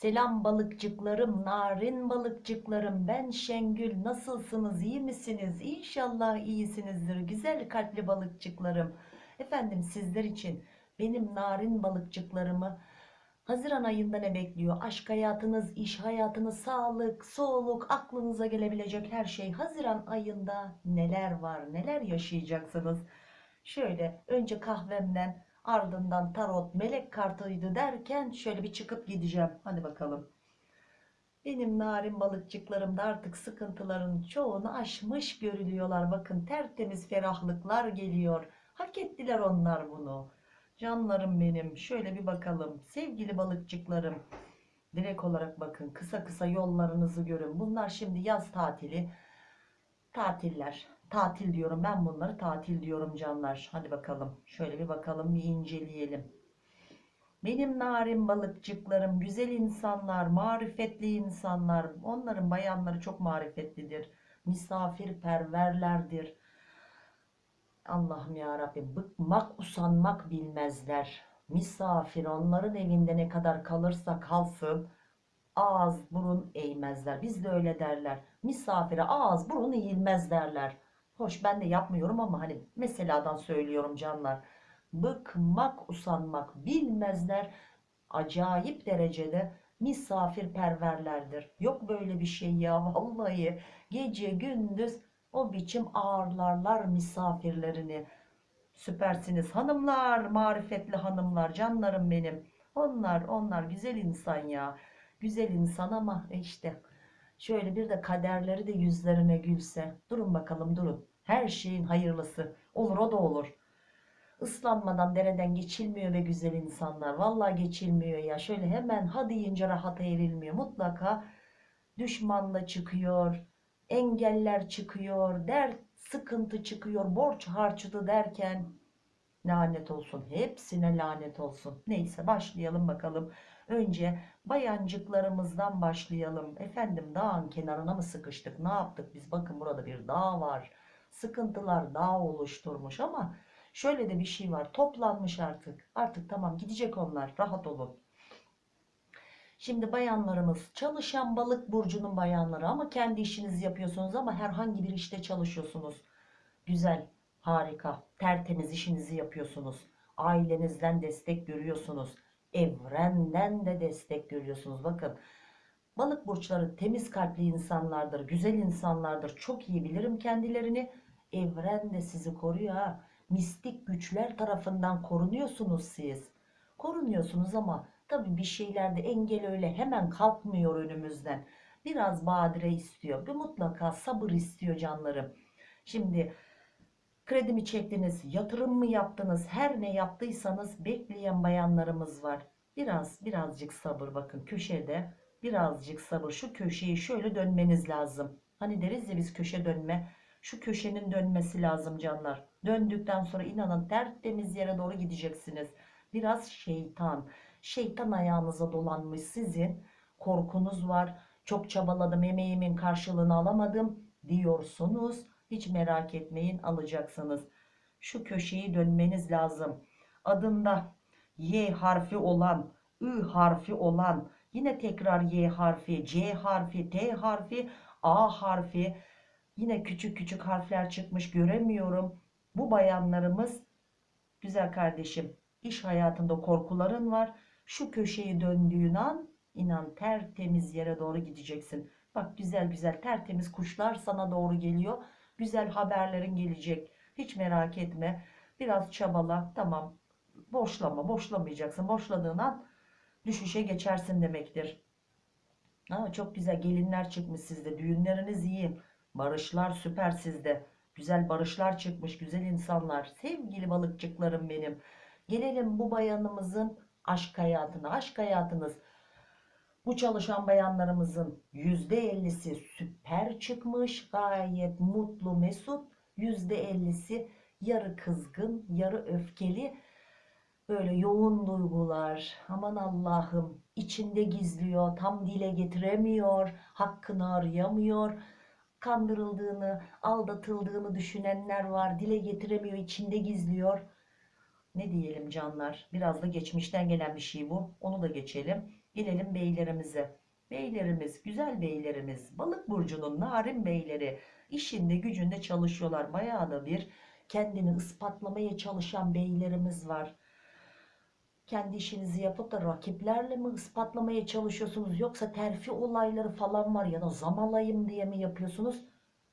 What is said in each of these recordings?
Selam balıkçıklarım, narin balıkçıklarım. Ben Şengül. Nasılsınız? iyi misiniz? İnşallah iyisinizdir. Güzel kalpli balıkçıklarım. Efendim sizler için benim narin balıkçıklarımı Haziran ayında ne bekliyor? Aşk hayatınız, iş hayatınız, sağlık, soluk, aklınıza gelebilecek her şey. Haziran ayında neler var, neler yaşayacaksınız? Şöyle önce kahvemden ardından tarot melek kartıydı derken şöyle bir çıkıp gideceğim. Hadi bakalım. Benim narin balıkçıklarım da artık sıkıntıların çoğunu aşmış görülüyorlar. Bakın tertemiz ferahlıklar geliyor. Hak ettiler onlar bunu. Canlarım benim. Şöyle bir bakalım. Sevgili balıkçıklarım. Direkt olarak bakın. Kısa kısa yollarınızı görün. Bunlar şimdi yaz tatili. Tatiller. Tatil diyorum. Ben bunları tatil diyorum canlar. Hadi bakalım. Şöyle bir bakalım. Bir inceleyelim. Benim narin balıkçıklarım, güzel insanlar, marifetli insanlar. Onların bayanları çok marifetlidir. Misafirperverlerdir. Allah'ım ya Rabbim bıkmak usanmak bilmezler. Misafir onların evinde ne kadar kalırsa kalsın ağız burun eğmezler. Biz de öyle derler. Misafire ağız burun eğilmez derler. Hoş ben de yapmıyorum ama hani meseladan söylüyorum canlar. Bıkmak usanmak bilmezler. Acayip derecede misafirperverlerdir. Yok böyle bir şey ya vallahi gece gündüz o biçim ağırlarlar misafirlerini. Süpersiniz hanımlar, marifetli hanımlar, canlarım benim. Onlar, onlar güzel insan ya. Güzel insan ama işte şöyle bir de kaderleri de yüzlerine gülse. Durun bakalım durun. Her şeyin hayırlısı. Olur o da olur. Islanmadan dereden geçilmiyor ve güzel insanlar. Vallahi geçilmiyor ya. Şöyle hemen ha deyince rahata erilmiyor. Mutlaka düşmanla çıkıyor engeller çıkıyor, dert, sıkıntı çıkıyor, borç harçlı derken lanet olsun. Hepsine lanet olsun. Neyse başlayalım bakalım. Önce bayancıklarımızdan başlayalım. Efendim dağın kenarına mı sıkıştık? Ne yaptık biz? Bakın burada bir dağ var. Sıkıntılar dağ oluşturmuş ama şöyle de bir şey var. Toplanmış artık. Artık tamam gidecek onlar. Rahat olun. Şimdi bayanlarımız çalışan balık burcunun bayanları ama kendi işinizi yapıyorsunuz ama herhangi bir işte çalışıyorsunuz. Güzel, harika, tertemiz işinizi yapıyorsunuz. Ailenizden destek görüyorsunuz. Evrenden de destek görüyorsunuz. Bakın balık burçları temiz kalpli insanlardır, güzel insanlardır. Çok iyi bilirim kendilerini. Evren de sizi koruyor ha. Mistik güçler tarafından korunuyorsunuz siz. Korunuyorsunuz ama Tabii bir şeylerde engel öyle hemen kalkmıyor önümüzden. Biraz badire istiyor. Bir mutlaka sabır istiyor canlarım. Şimdi kredi mi çektiniz, yatırım mı yaptınız, her ne yaptıysanız bekleyen bayanlarımız var. Biraz birazcık sabır bakın köşede birazcık sabır şu köşeyi şöyle dönmeniz lazım. Hani deriz ya biz köşe dönme şu köşenin dönmesi lazım canlar. Döndükten sonra inanın tertemiz yere doğru gideceksiniz. Biraz şeytan Şeytan ayağınıza dolanmış sizin. Korkunuz var. Çok çabaladım emeğimin karşılığını alamadım diyorsunuz. Hiç merak etmeyin alacaksınız. Şu köşeyi dönmeniz lazım. Adında Y harfi olan, Ü harfi olan, yine tekrar Y harfi, C harfi, T harfi, A harfi, yine küçük küçük harfler çıkmış göremiyorum. Bu bayanlarımız güzel kardeşim iş hayatında korkuların var şu köşeyi döndüğün an inan tertemiz yere doğru gideceksin. Bak güzel güzel tertemiz kuşlar sana doğru geliyor. Güzel haberlerin gelecek. Hiç merak etme. Biraz çabala. Tamam. Boşlama. Boşlamayacaksın. Boşladığın an düşüşe geçersin demektir. Aa, çok güzel gelinler çıkmış sizde. Düğünleriniz iyi. Barışlar süper sizde. Güzel barışlar çıkmış. Güzel insanlar. Sevgili balıkçıklarım benim. Gelelim bu bayanımızın aşk hayatına. Aşk hayatınız bu çalışan bayanlarımızın %50'si süper çıkmış. Gayet mutlu, mesut. %50'si yarı kızgın, yarı öfkeli. Böyle yoğun duygular. Aman Allah'ım içinde gizliyor. Tam dile getiremiyor. Hakkını arayamıyor. Kandırıldığını, aldatıldığını düşünenler var. Dile getiremiyor, içinde gizliyor ne diyelim canlar biraz da geçmişten gelen bir şey bu onu da geçelim gelelim beylerimize beylerimiz güzel beylerimiz balık burcunun narin beyleri işinde gücünde çalışıyorlar bayağı da bir kendini ispatlamaya çalışan beylerimiz var kendi işinizi yapıp da rakiplerle mi ispatlamaya çalışıyorsunuz yoksa terfi olayları falan var ya da zam alayım diye mi yapıyorsunuz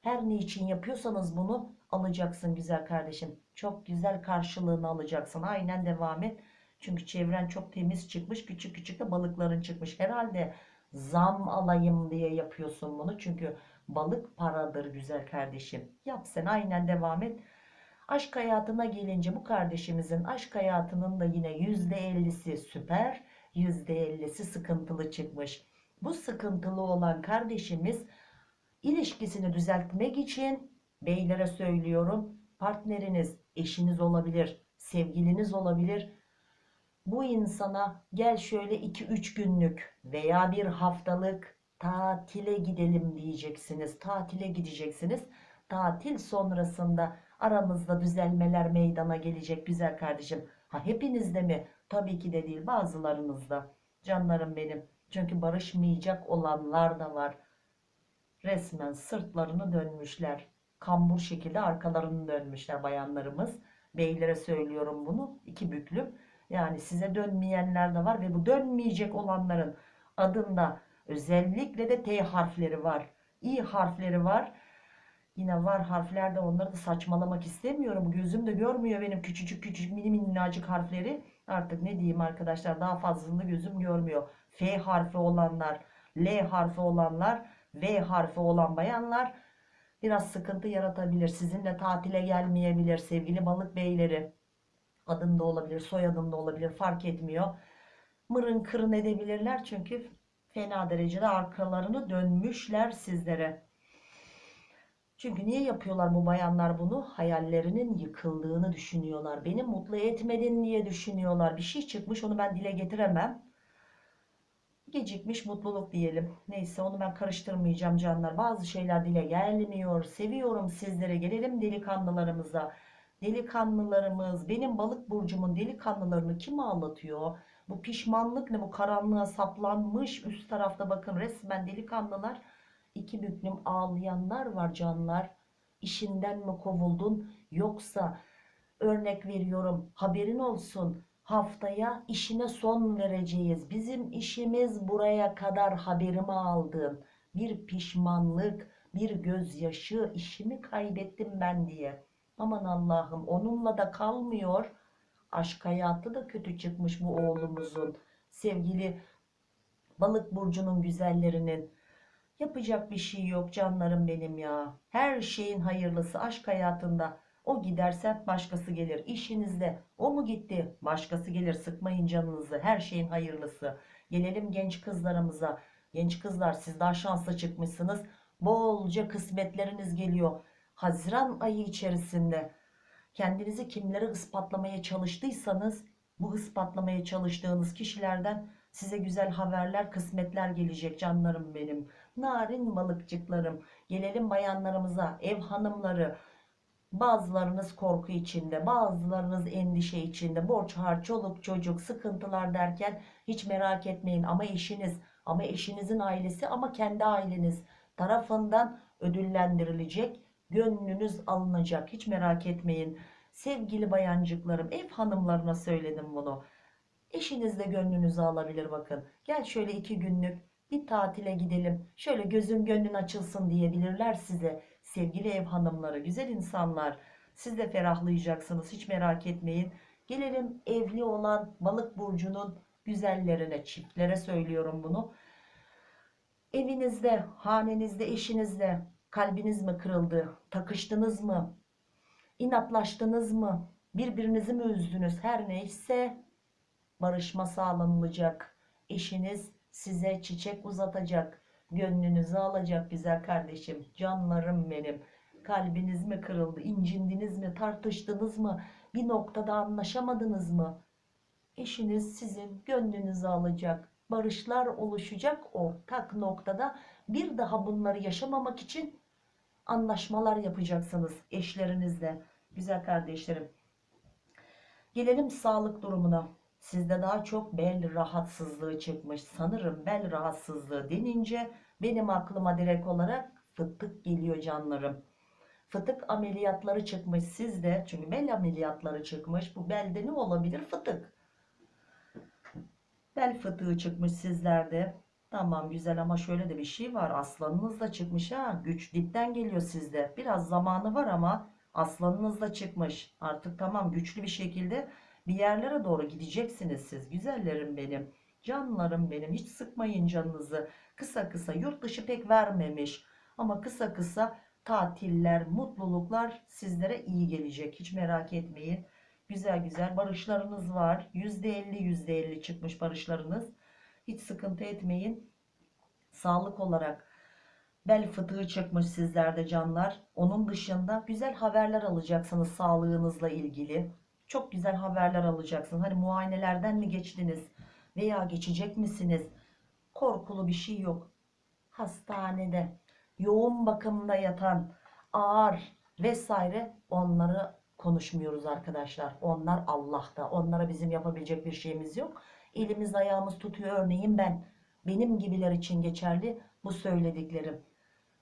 her ne için yapıyorsanız bunu alacaksın güzel kardeşim. Çok güzel karşılığını alacaksın. Aynen devam et. Çünkü çevren çok temiz çıkmış. Küçük küçük de balıkların çıkmış. Herhalde zam alayım diye yapıyorsun bunu. Çünkü balık paradır güzel kardeşim. Yap sen aynen devam et. Aşk hayatına gelince bu kardeşimizin aşk hayatının da yine %50'si süper, %50'si sıkıntılı çıkmış. Bu sıkıntılı olan kardeşimiz ilişkisini düzeltmek için beylere söylüyorum partneriniz, eşiniz olabilir, sevgiliniz olabilir. Bu insana gel şöyle 2-3 günlük veya bir haftalık tatile gidelim diyeceksiniz. Tatile gideceksiniz. Tatil sonrasında aramızda düzelmeler meydana gelecek güzel kardeşim. Ha hepinizde mi? Tabii ki de değil bazılarınızda. Canlarım benim. Çünkü barışmayacak olanlar da var. Resmen sırtlarını dönmüşler. Kambur şekilde arkalarını dönmüşler bayanlarımız. Beylere söylüyorum bunu. iki büklüm. Yani size dönmeyenler de var ve bu dönmeyecek olanların adında özellikle de T harfleri var. İ harfleri var. Yine var harflerde onları da saçmalamak istemiyorum. Gözüm de görmüyor benim küçücük küçücük mini minnacık harfleri. Artık ne diyeyim arkadaşlar daha fazlasını gözüm görmüyor. F harfi olanlar, L harfi olanlar, V harfi olan bayanlar biraz sıkıntı yaratabilir. Sizinle tatile gelmeyebilir sevgili balık beyleri. Adım da olabilir, soyadım da olabilir fark etmiyor. Mırın kırın edebilirler çünkü fena derecede arkalarını dönmüşler sizlere. Çünkü niye yapıyorlar bu bayanlar bunu? Hayallerinin yıkıldığını düşünüyorlar. Beni mutlu etmedin diye düşünüyorlar. Bir şey çıkmış onu ben dile getiremem. Gecikmiş mutluluk diyelim. Neyse onu ben karıştırmayacağım canlar. Bazı şeyler dile gelmiyor. Seviyorum sizlere. Gelelim delikanlılarımıza. Delikanlılarımız, benim balık burcumun delikanlılarını kim ağlatıyor? Bu pişmanlık ne? Bu karanlığa saplanmış üst tarafta bakın resmen delikanlılar iki büklüm ağlayanlar var canlar. İşinden mi kovuldun yoksa örnek veriyorum haberin olsun haftaya işine son vereceğiz. Bizim işimiz buraya kadar haberimi aldın. Bir pişmanlık, bir gözyaşı, işimi kaybettim ben diye. Aman Allah'ım onunla da kalmıyor. Aşk hayatı da kötü çıkmış bu oğlumuzun. Sevgili balık burcunun güzellerinin Yapacak bir şey yok canlarım benim ya. Her şeyin hayırlısı aşk hayatında. O giderse başkası gelir. İşinizde o mu gitti? Başkası gelir. Sıkmayın canınızı. Her şeyin hayırlısı. Gelelim genç kızlarımıza. Genç kızlar siz daha şanslı çıkmışsınız. Bolca kısmetleriniz geliyor. Haziran ayı içerisinde kendinizi kimlere ispatlamaya çalıştıysanız bu ispatlamaya çalıştığınız kişilerden size güzel haberler, kısmetler gelecek canlarım benim narin balıkçıklarım. Gelelim bayanlarımıza, ev hanımları. Bazılarınız korku içinde, bazılarınız endişe içinde, borç harç, çoluk çocuk, sıkıntılar derken hiç merak etmeyin. Ama eşiniz, ama eşinizin ailesi, ama kendi aileniz tarafından ödüllendirilecek, gönlünüz alınacak. Hiç merak etmeyin. Sevgili bayancıklarım, ev hanımlarına söyledim bunu. Eşiniz de gönlünüzü alabilir bakın. Gel şöyle iki günlük bir tatile gidelim. Şöyle gözün gönlün açılsın diyebilirler size. Sevgili ev hanımları güzel insanlar siz de ferahlayacaksınız hiç merak etmeyin. Gelelim evli olan balık burcunun güzellerine çiftlere söylüyorum bunu. Evinizde hanenizde eşinizle kalbiniz mi kırıldı takıştınız mı inatlaştınız mı birbirinizi mi üzdünüz? Her neyse barışma sağlanılacak. Eşiniz size çiçek uzatacak, gönlünüzü alacak güzel kardeşim, canlarım benim. Kalbiniz mi kırıldı, incindiniz mi, tartıştınız mı, bir noktada anlaşamadınız mı? Eşiniz sizin gönlünüzü alacak, barışlar oluşacak ortak noktada. Bir daha bunları yaşamamak için anlaşmalar yapacaksınız eşlerinizle, güzel kardeşlerim. Gelelim sağlık durumuna. Sizde daha çok bel rahatsızlığı çıkmış. Sanırım bel rahatsızlığı denince benim aklıma direkt olarak fıtık geliyor canlarım. Fıtık ameliyatları çıkmış sizde. Çünkü bel ameliyatları çıkmış. Bu belde ne olabilir? Fıtık. Bel fıtığı çıkmış sizlerde. Tamam güzel ama şöyle de bir şey var. Aslanınız da çıkmış ha. Güç dipten geliyor sizde. Biraz zamanı var ama aslanınız da çıkmış. Artık tamam güçlü bir şekilde bir yerlere doğru gideceksiniz siz. Güzellerim benim. Canlarım benim. Hiç sıkmayın canınızı. Kısa kısa yurt dışı pek vermemiş. Ama kısa kısa tatiller, mutluluklar sizlere iyi gelecek. Hiç merak etmeyin. Güzel güzel barışlarınız var. %50 %50 çıkmış barışlarınız. Hiç sıkıntı etmeyin. Sağlık olarak bel fıtığı çıkmış sizlerde canlar. Onun dışında güzel haberler alacaksınız sağlığınızla ilgili. Çok güzel haberler alacaksınız. Hani muayenelerden mi geçtiniz veya geçecek misiniz? Korkulu bir şey yok. Hastanede yoğun bakımda yatan ağır vesaire onları konuşmuyoruz arkadaşlar. Onlar Allah'ta. Onlara bizim yapabilecek bir şeyimiz yok. Elimiz ayağımız tutuyor örneğin ben. Benim gibiler için geçerli bu söylediklerim.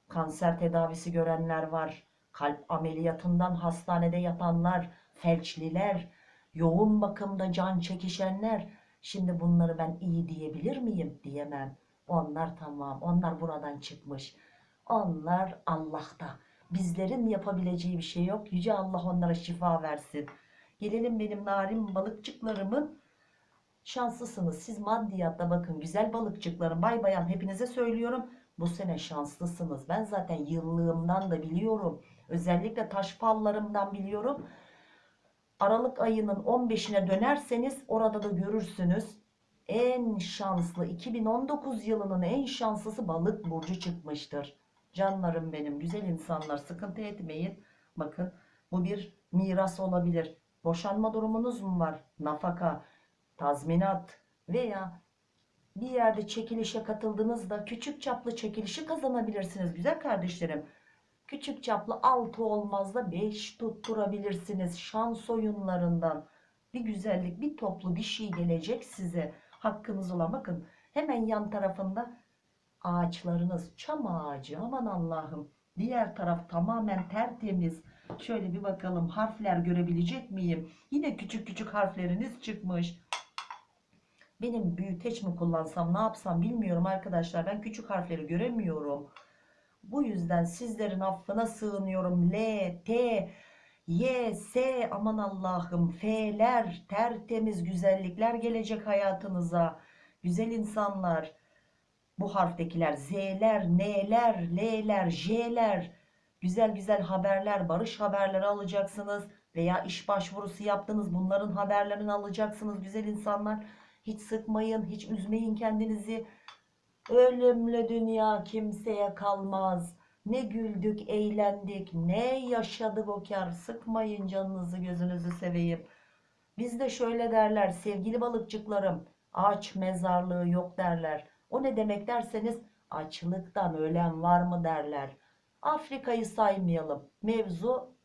Kanser tedavisi görenler var. Kalp ameliyatından hastanede yatanlar, felçliler, yoğun bakımda can çekişenler. Şimdi bunları ben iyi diyebilir miyim? Diyemem. Onlar tamam. Onlar buradan çıkmış. Onlar Allah'ta. Bizlerin yapabileceği bir şey yok. Yüce Allah onlara şifa versin. Gelelim benim narin balıkçıklarımın şanslısınız. Siz maddiyatta bakın güzel balıkçıklarım bay bayan hepinize söylüyorum. Bu sene şanslısınız. Ben zaten yıllığımdan da biliyorum. Özellikle taş fallarımdan biliyorum. Aralık ayının 15'ine dönerseniz orada da görürsünüz. En şanslı 2019 yılının en şanslısı balık burcu çıkmıştır. Canlarım benim güzel insanlar sıkıntı etmeyin. Bakın bu bir miras olabilir. Boşanma durumunuz mu var? Nafaka, tazminat veya bir yerde çekilişe katıldığınızda küçük çaplı çekilişi kazanabilirsiniz güzel kardeşlerim. Küçük çaplı 6 olmaz da 5 tutturabilirsiniz şans oyunlarından. Bir güzellik, bir toplu bir şey gelecek size. Hakkınız olan bakın hemen yan tarafında ağaçlarınız çam ağacı aman Allah'ım. Diğer taraf tamamen tertemiz. Şöyle bir bakalım harfler görebilecek miyim? Yine küçük küçük harfleriniz çıkmış. Benim büyüteç mi kullansam ne yapsam bilmiyorum arkadaşlar. Ben küçük harfleri göremiyorum. Bu yüzden sizlerin affına sığınıyorum. L, T, Y, S aman Allah'ım F'ler tertemiz güzellikler gelecek hayatınıza. Güzel insanlar. Bu harftekiler Z'ler, N'ler, L'ler, J'ler. Güzel güzel haberler, barış haberleri alacaksınız. Veya iş başvurusu yaptınız. Bunların haberlerini alacaksınız güzel insanlar. Hiç sıkmayın, hiç üzmeyin kendinizi. Ölümlü dünya kimseye kalmaz. Ne güldük, eğlendik, ne yaşadık o kar. Sıkmayın canınızı, gözünüzü seveyim. Bizde şöyle derler sevgili balıkçıklarım. Aç mezarlığı yok derler. O ne demek derseniz açlıktan ölen var mı derler. Afrika'yı saymayalım. Mevzu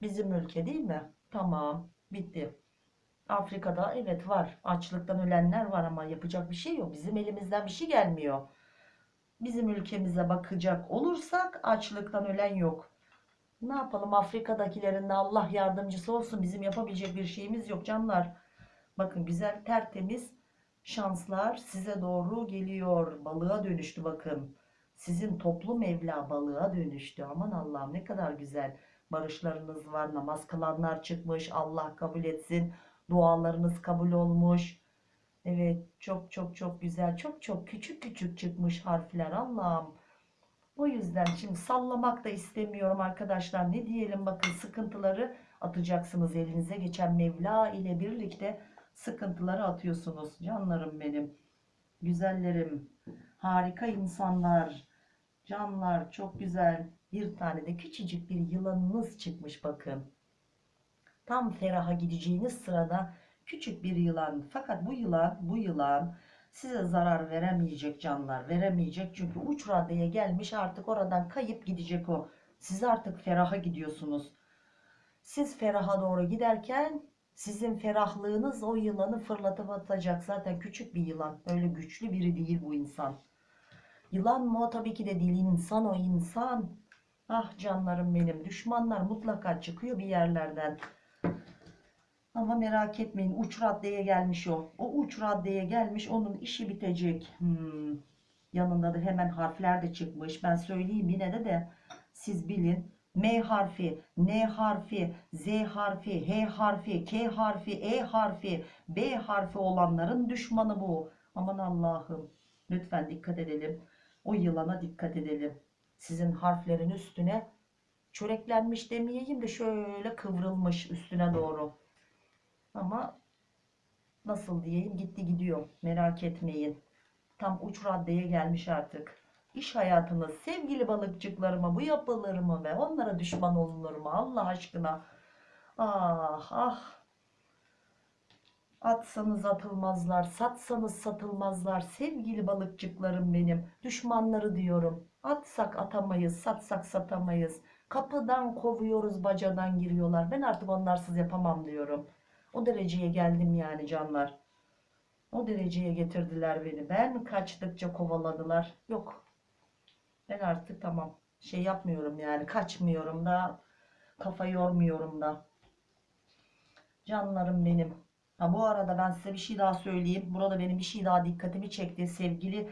bizim ülke değil mi? Tamam, bitti. Afrika'da evet var. Açlıktan ölenler var ama yapacak bir şey yok. Bizim elimizden bir şey gelmiyor. Bizim ülkemize bakacak olursak açlıktan ölen yok. Ne yapalım Afrika'dakilerin de Allah yardımcısı olsun. Bizim yapabilecek bir şeyimiz yok canlar. Bakın güzel tertemiz şanslar size doğru geliyor. Balığa dönüştü bakın. Sizin toplu Mevla balığa dönüştü. Aman Allah'ım ne kadar güzel. Barışlarınız var. Namaz kılanlar çıkmış. Allah kabul etsin. Dualarınız kabul olmuş. Evet çok çok çok güzel. Çok çok küçük küçük çıkmış harfler. Allah'ım. O yüzden şimdi sallamak da istemiyorum arkadaşlar. Ne diyelim bakın sıkıntıları atacaksınız elinize. Geçen Mevla ile birlikte sıkıntıları atıyorsunuz. Canlarım benim. Güzellerim. Harika insanlar. Canlar çok güzel. Bir tane de küçücük bir yılanınız çıkmış bakın. Tam feraha gideceğiniz sırada küçük bir yılan. Fakat bu yılan, bu yılan size zarar veremeyecek canlar. Veremeyecek çünkü uç raddeye gelmiş artık oradan kayıp gidecek o. Siz artık feraha gidiyorsunuz. Siz feraha doğru giderken Sizin ferahlığınız o yılanı fırlatıp atacak. Zaten küçük bir yılan. Öyle güçlü biri değil bu insan. Yılan mı o tabii ki de değil. insan o insan. Ah canlarım benim. Düşmanlar mutlaka çıkıyor bir yerlerden. Ama merak etmeyin. Uç raddeye gelmiş o. O uç raddeye gelmiş. Onun işi bitecek. Hmm. Yanında da hemen harfler de çıkmış. Ben söyleyeyim yine de de siz bilin. M harfi, N harfi, Z harfi, H harfi, K harfi, E harfi, B harfi olanların düşmanı bu. Aman Allah'ım. Lütfen dikkat edelim. O yılana dikkat edelim. Sizin harflerin üstüne çöreklenmiş demeyeyim de şöyle kıvrılmış üstüne doğru. Ama nasıl diyeyim gitti gidiyor. Merak etmeyin. Tam uç raddeye gelmiş artık. İş hayatınız sevgili balıkçıklarıma bu yapılır mı ve onlara düşman olunur mu Allah aşkına? Ah ah. Atsanız atılmazlar, satsanız satılmazlar. Sevgili balıkçıklarım benim. Düşmanları diyorum. Atsak atamayız, satsak satamayız. Kapıdan kovuyoruz, bacadan giriyorlar. Ben artık onlarsız yapamam diyorum. O dereceye geldim yani canlar. O dereceye getirdiler beni. Ben kaçtıkça kovaladılar. Yok. Ben artık tamam. Şey yapmıyorum yani. Kaçmıyorum da. Kafa yormuyorum da. Canlarım benim. Ha bu arada ben size bir şey daha söyleyeyim. Burada benim bir şey daha dikkatimi çekti. Sevgili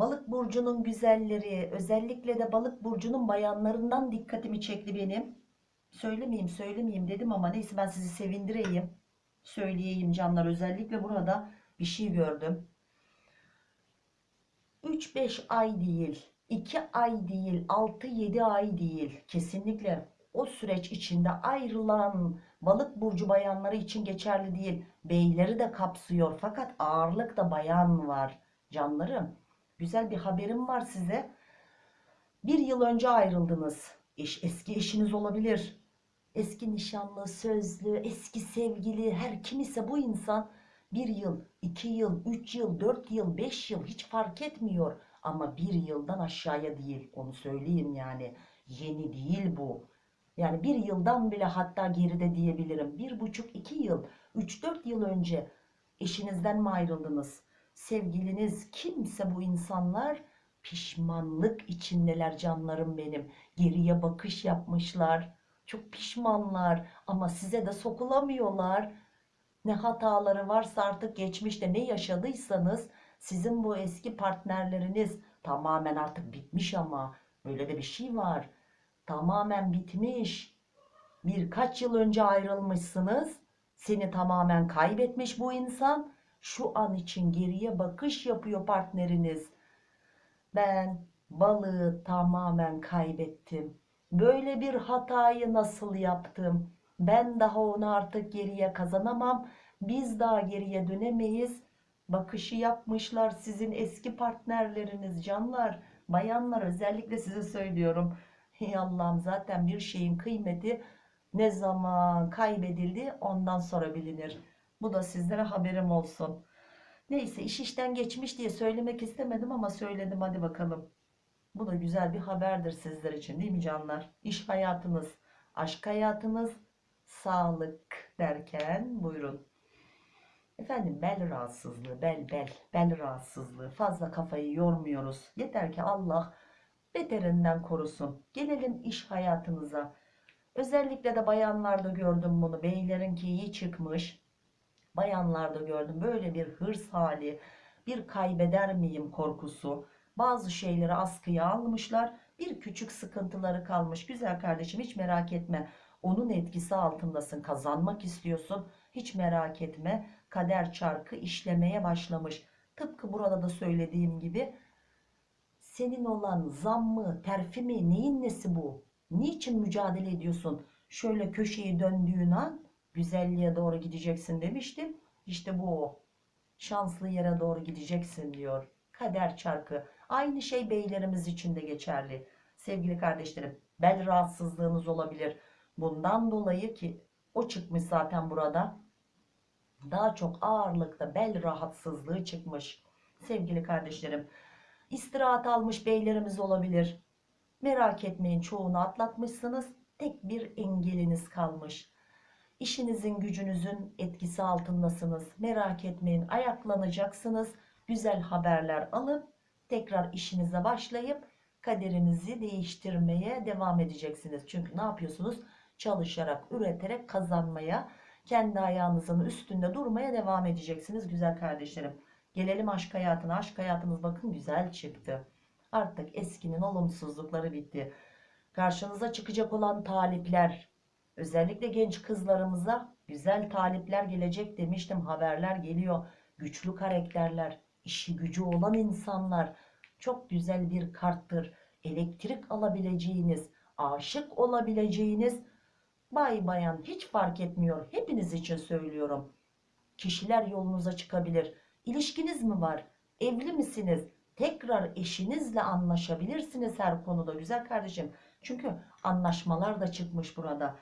Balık burcunun güzelleri, özellikle de balık burcunun bayanlarından dikkatimi çekti benim. Söylemeyeyim, söylemeyeyim dedim ama neyse ben sizi sevindireyim. Söyleyeyim canlar. Özellikle burada bir şey gördüm. 3-5 ay değil, 2 ay değil, 6-7 ay değil. Kesinlikle o süreç içinde ayrılan balık burcu bayanları için geçerli değil. Beyleri de kapsıyor fakat ağırlıkta bayan var. Canlarım, güzel bir haberim var size. Bir yıl önce ayrıldınız. Eş, eski eşiniz olabilir. Eski nişanlı, sözlü, eski sevgili her kim ise bu insan bir yıl, iki yıl, üç yıl, dört yıl, beş yıl hiç fark etmiyor. Ama bir yıldan aşağıya değil onu söyleyeyim yani. Yeni değil bu. Yani bir yıldan bile hatta geride diyebilirim. Bir buçuk, iki yıl, üç dört yıl önce eşinizden mi ayrıldınız? Sevgiliniz kimse bu insanlar pişmanlık içindeler canlarım benim. Geriye bakış yapmışlar. Çok pişmanlar ama size de sokulamıyorlar. Ne hataları varsa artık geçmişte ne yaşadıysanız sizin bu eski partnerleriniz tamamen artık bitmiş ama böyle de bir şey var. Tamamen bitmiş. Birkaç yıl önce ayrılmışsınız. Seni tamamen kaybetmiş bu insan. Şu an için geriye bakış yapıyor partneriniz. Ben balığı tamamen kaybettim. Böyle bir hatayı nasıl yaptım? Ben daha onu artık geriye kazanamam. Biz daha geriye dönemeyiz. Bakışı yapmışlar sizin eski partnerleriniz canlar. Bayanlar özellikle size söylüyorum. Hey Allah'ım zaten bir şeyin kıymeti ne zaman kaybedildi ondan sonra bilinir. Bu da sizlere haberim olsun. Neyse iş işten geçmiş diye söylemek istemedim ama söyledim hadi bakalım. Bu da güzel bir haberdir sizler için değil mi canlar? İş hayatınız, aşk hayatınız, sağlık derken buyurun. Efendim bel rahatsızlığı, bel bel, bel rahatsızlığı fazla kafayı yormuyoruz. Yeter ki Allah beterinden korusun. Gelelim iş hayatınıza. Özellikle de bayanlarda gördüm bunu. Beylerinki iyi çıkmış. Bayanlarda gördüm böyle bir hırs hali, bir kaybeder miyim korkusu. Bazı şeyleri askıya almışlar. Bir küçük sıkıntıları kalmış. Güzel kardeşim hiç merak etme. Onun etkisi altındasın. Kazanmak istiyorsun. Hiç merak etme. Kader çarkı işlemeye başlamış. Tıpkı burada da söylediğim gibi senin olan zammı, terfi mi, neyin nesi bu? Niçin mücadele ediyorsun? Şöyle köşeyi döndüğün an güzelliğe doğru gideceksin demiştim. İşte bu o. Şanslı yere doğru gideceksin diyor. Kader çarkı. Aynı şey beylerimiz için de geçerli. Sevgili kardeşlerim, bel rahatsızlığınız olabilir. Bundan dolayı ki o çıkmış zaten burada. Daha çok ağırlıkta bel rahatsızlığı çıkmış. Sevgili kardeşlerim, istirahat almış beylerimiz olabilir. Merak etmeyin çoğunu atlatmışsınız. Tek bir engeliniz kalmış. İşinizin gücünüzün etkisi altındasınız. Merak etmeyin ayaklanacaksınız. Güzel haberler alıp tekrar işinize başlayıp kaderinizi değiştirmeye devam edeceksiniz. Çünkü ne yapıyorsunuz? Çalışarak, üreterek kazanmaya, kendi ayağınızın üstünde durmaya devam edeceksiniz güzel kardeşlerim. Gelelim aşk hayatına. Aşk hayatınız bakın güzel çıktı. Artık eskinin olumsuzlukları bitti. Karşınıza çıkacak olan talipler, özellikle genç kızlarımıza güzel talipler gelecek demiştim. Haberler geliyor. Güçlü karakterler, işi gücü olan insanlar. Çok güzel bir karttır. Elektrik alabileceğiniz, aşık olabileceğiniz bay bayan hiç fark etmiyor. Hepiniz için söylüyorum. Kişiler yolunuza çıkabilir. İlişkiniz mi var? Evli misiniz? Tekrar eşinizle anlaşabilirsiniz her konuda güzel kardeşim. Çünkü anlaşmalar da çıkmış burada.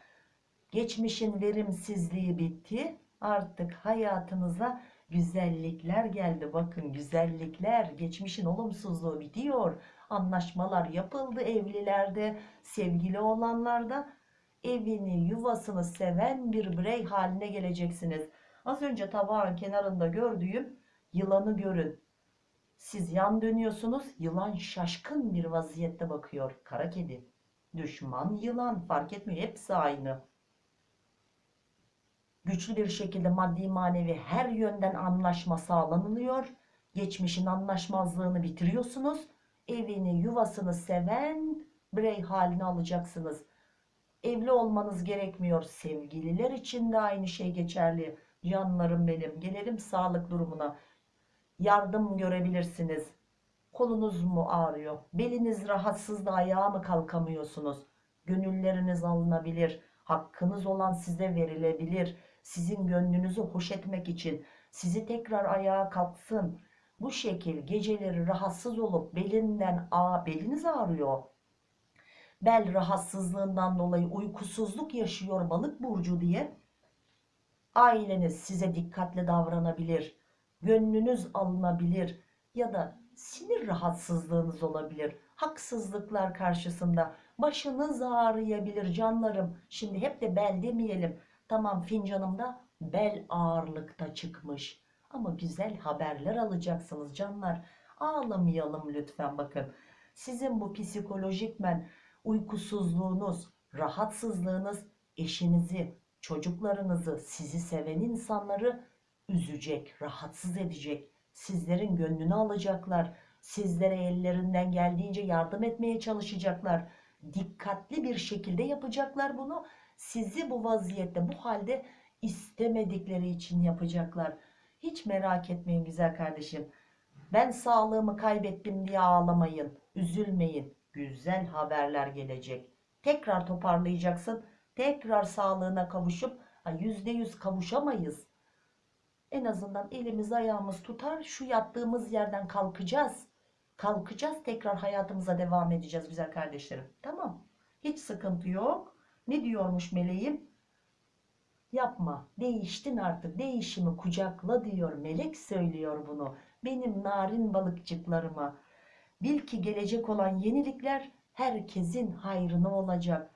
Geçmişin verimsizliği bitti. Artık hayatınıza güzellikler geldi. Bakın güzellikler, geçmişin olumsuzluğu bitiyor. Anlaşmalar yapıldı evlilerde, sevgili olanlarda. Evini, yuvasını seven bir birey haline geleceksiniz. Az önce tabağın kenarında gördüğüm yılanı görün. Siz yan dönüyorsunuz, yılan şaşkın bir vaziyette bakıyor. Kara kedi, düşman yılan fark etmiyor, hepsi aynı. Güçlü bir şekilde maddi manevi her yönden anlaşma sağlanılıyor. Geçmişin anlaşmazlığını bitiriyorsunuz. Evini, yuvasını seven birey haline alacaksınız. Evli olmanız gerekmiyor. Sevgililer için de aynı şey geçerli. Canlarım benim. Gelelim sağlık durumuna. Yardım görebilirsiniz. Kolunuz mu ağrıyor? Beliniz rahatsız da ayağa mı kalkamıyorsunuz? Gönülleriniz alınabilir. Hakkınız olan size verilebilir. Sizin gönlünüzü hoş etmek için sizi tekrar ayağa kalksın. Bu şekil geceleri rahatsız olup belinden a beliniz ağrıyor. Bel rahatsızlığından dolayı uykusuzluk yaşıyor balık burcu diye aileniz size dikkatli davranabilir. Gönlünüz alınabilir ya da sinir rahatsızlığınız olabilir. Haksızlıklar karşısında başınız ağrıyabilir canlarım. Şimdi hep de bel demeyelim. Tamam fincanımda bel ağırlıkta çıkmış. Ama güzel haberler alacaksınız canlar. Ağlamayalım lütfen bakın. Sizin bu psikolojikmen uykusuzluğunuz, rahatsızlığınız eşinizi, çocuklarınızı, sizi seven insanları üzecek, rahatsız edecek. Sizlerin gönlünü alacaklar. Sizlere ellerinden geldiğince yardım etmeye çalışacaklar. Dikkatli bir şekilde yapacaklar bunu. Sizi bu vaziyette, bu halde istemedikleri için yapacaklar. Hiç merak etmeyin güzel kardeşim. Ben sağlığımı kaybettim diye ağlamayın, üzülmeyin. Güzel haberler gelecek. Tekrar toparlayacaksın. Tekrar sağlığına kavuşup yüzde yüz kavuşamayız. En azından elimiz ayağımız tutar. Şu yattığımız yerden kalkacağız. Kalkacağız tekrar hayatımıza devam edeceğiz güzel kardeşlerim. Tamam. Hiç sıkıntı yok. Ne diyormuş meleğim? Yapma. Değiştin artık. Değişimi kucakla diyor. Melek söylüyor bunu. Benim narin balıkçıklarıma. Bil ki gelecek olan yenilikler herkesin hayrına olacak.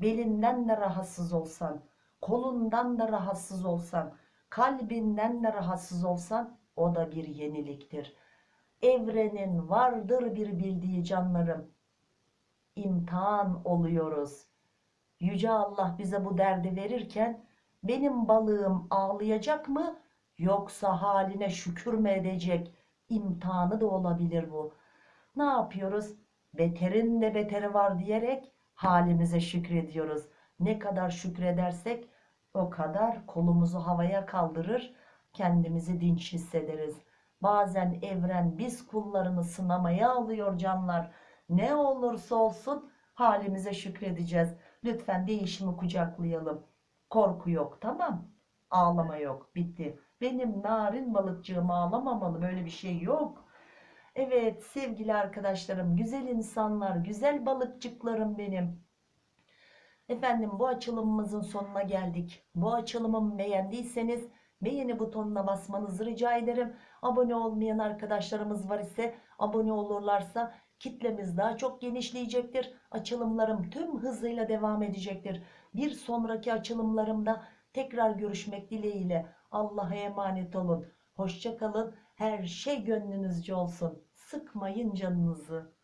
Belinden de rahatsız olsan, kolundan da rahatsız olsan, kalbinden de rahatsız olsan o da bir yeniliktir. Evrenin vardır bir bildiği canlarım. İmtihan oluyoruz. Yüce Allah bize bu derdi verirken benim balığım ağlayacak mı yoksa haline şükür mü edecek? İmtihanı da olabilir bu. Ne yapıyoruz? Beterin de beteri var diyerek halimize şükrediyoruz. Ne kadar şükredersek o kadar kolumuzu havaya kaldırır, kendimizi dinç hissederiz. Bazen evren biz kullarını sınamaya alıyor canlar. Ne olursa olsun halimize şükredeceğiz. Lütfen değişimi kucaklayalım. Korku yok tamam. Ağlama yok bitti. Benim narin balıkçığım ağlamamalı böyle bir şey yok. Evet sevgili arkadaşlarım, güzel insanlar, güzel balıkçıklarım benim. Efendim bu açılımımızın sonuna geldik. Bu açılımımı beğendiyseniz beğeni butonuna basmanızı rica ederim. Abone olmayan arkadaşlarımız var ise abone olurlarsa kitlemiz daha çok genişleyecektir. Açılımlarım tüm hızıyla devam edecektir. Bir sonraki açılımlarımda Tekrar görüşmek dileğiyle. Allah'a emanet olun. Hoşça kalın. Her şey gönlünüzce olsun. Sıkmayın canınızı.